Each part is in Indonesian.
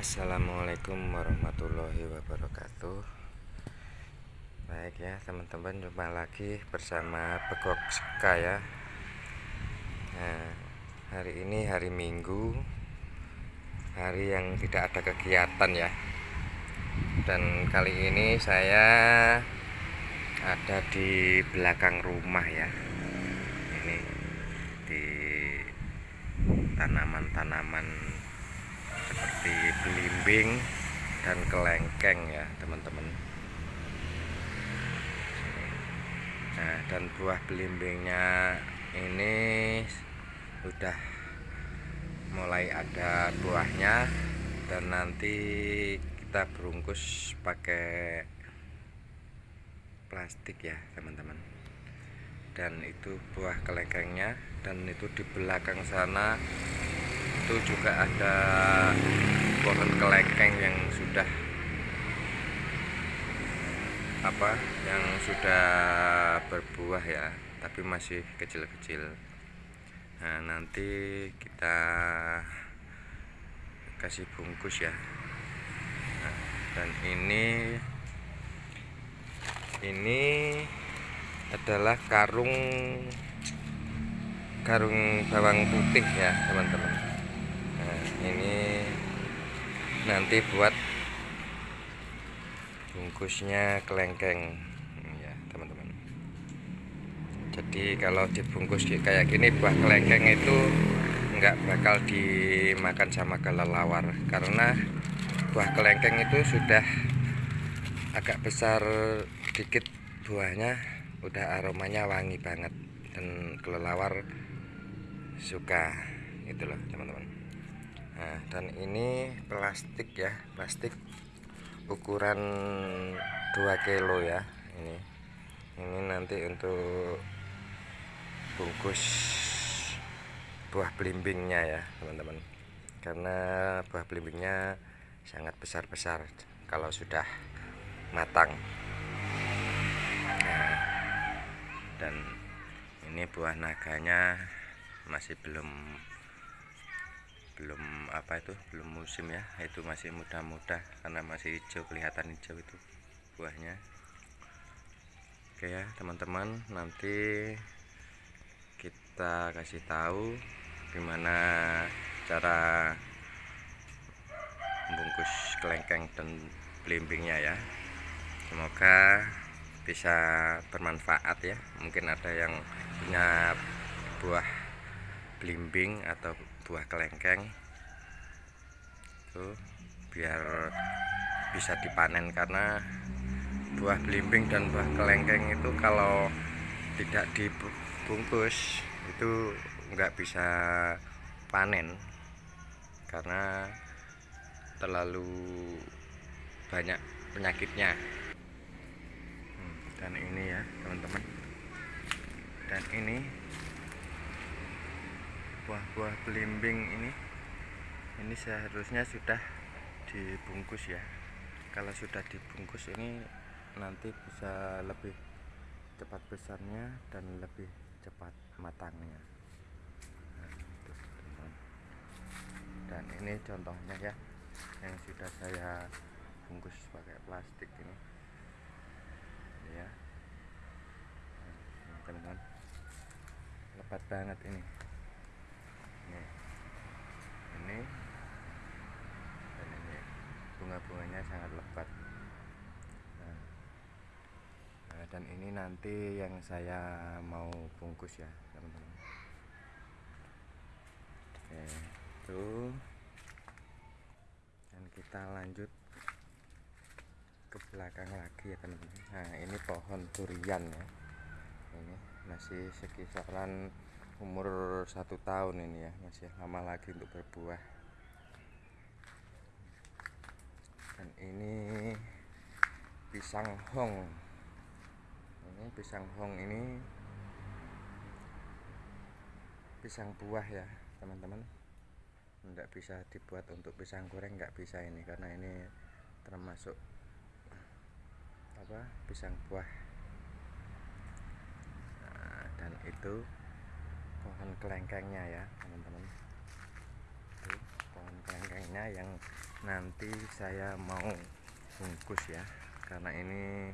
Assalamualaikum warahmatullahi wabarakatuh. Baik ya teman-teman jumpa lagi bersama Begok Seka ya. Nah hari ini hari Minggu Hari yang tidak ada kegiatan ya. Dan kali ini saya ada di belakang rumah ya. Ini di tanaman-tanaman seperti belimbing dan kelengkeng ya teman-teman. Nah dan buah belimbingnya ini sudah mulai ada buahnya dan nanti kita berungkus pakai plastik ya teman-teman. Dan itu buah kelengkengnya dan itu di belakang sana itu juga ada pohon kelengkeng yang sudah apa yang sudah berbuah ya tapi masih kecil-kecil. Nah nanti kita kasih bungkus ya. Nah, dan ini ini adalah karung karung bawang putih ya teman-teman ini nanti buat bungkusnya kelengkeng. Ya teman-teman. Jadi kalau dibungkus kayak gini buah kelengkeng itu nggak bakal dimakan sama kelelawar. Karena buah kelengkeng itu sudah agak besar dikit buahnya udah aromanya wangi banget. Dan kelelawar suka. Itu loh teman-teman nah dan ini plastik ya plastik ukuran 2 kilo ya ini. Ini nanti untuk bungkus buah belimbingnya ya teman-teman. Karena buah belimbingnya sangat besar-besar kalau sudah matang. Nah, dan ini buah naganya masih belum apa itu? Belum musim ya. Itu masih muda-muda karena masih hijau kelihatan hijau itu buahnya. Oke ya teman-teman nanti kita kasih tahu gimana cara membungkus kelengkeng dan belimbingnya ya. Semoga bisa bermanfaat ya. Mungkin ada yang punya buah belimbing atau buah kelengkeng biar bisa dipanen karena buah belimbing dan buah kelengkeng itu kalau tidak dibungkus itu nggak bisa panen karena terlalu banyak penyakitnya. Hmm, dan ini ya teman-teman. Dan ini buah-buah belimbing ini ini seharusnya sudah dibungkus ya. Kalau sudah dibungkus ini nanti bisa lebih cepat besarnya dan lebih cepat matangnya. Nah, dan ini contohnya ya yang sudah saya bungkus pakai plastik ini. Ya. Nah, teman-teman. Lebat banget ini. Ini ini bunga-bunganya sangat lebat. Nah, nah, dan ini nanti yang saya mau bungkus ya teman-teman. Oke itu. Dan kita lanjut ke belakang lagi ya teman-teman. Nah ini pohon durian ya. Ini masih sekisaran umur satu tahun ini ya masih lama lagi untuk berbuah dan ini pisang hong. Ini pisang hong ini pisang buah ya teman-teman. Tidak bisa dibuat untuk pisang goreng nggak bisa ini karena ini termasuk apa pisang buah. Nah, dan itu pohon kelengkengnya ya teman-teman. Pohon kelengkengnya yang nanti saya mau bungkus ya karena ini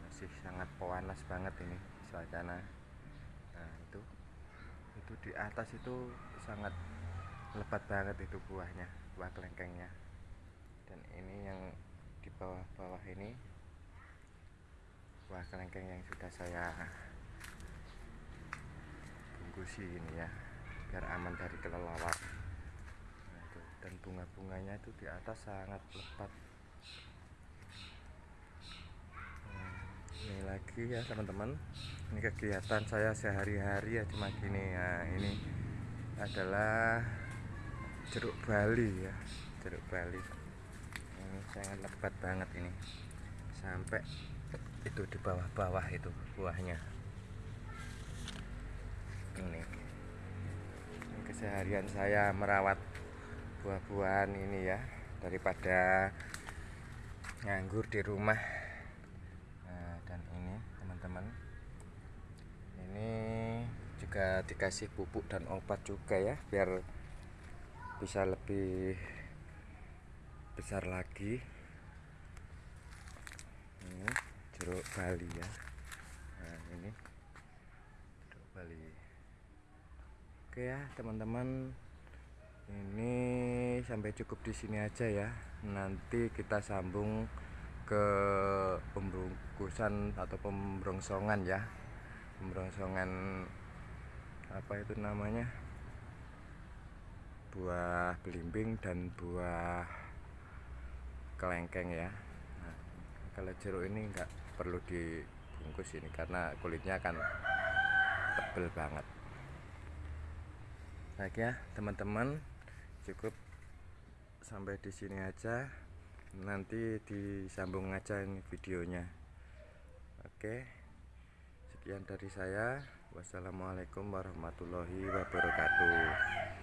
masih sangat panas banget ini suasana nah itu itu di atas itu sangat lebat banget itu buahnya buah kelengkengnya dan ini yang di bawah-bawah ini buah kelengkeng yang sudah saya bungkusi ini ya biar aman dari kelelawar. Dan bunga-bunganya itu di atas sangat lebat. Nah, ini lagi ya teman-teman. Ini kegiatan saya sehari-hari ya cuma gini. Ya ini adalah jeruk Bali ya jeruk Bali. Ini sangat lebat banget ini. Sampai itu di bawah-bawah itu buahnya. Ini. ini keseharian saya merawat buah-buahan ini ya daripada nganggur di rumah. Nah dan ini teman-teman ini juga dikasih pupuk dan obat juga ya biar bisa lebih besar lagi. Ini jeruk Bali ya. Nah ini jeruk Bali. Oke ya teman-teman sampai cukup di sini aja ya. Nanti kita sambung ke pembungkusan atau pemrongsongan ya. Pemrongsongan apa itu namanya? Buah belimbing dan buah kelengkeng ya. Nah, kalau jeruk ini enggak perlu dibungkus ini karena kulitnya akan tebel banget. Baik ya teman-teman cukup sampai di sini aja. Nanti disambung aja ini videonya. Oke. Sekian dari saya. Wassalamualaikum warahmatullahi wabarakatuh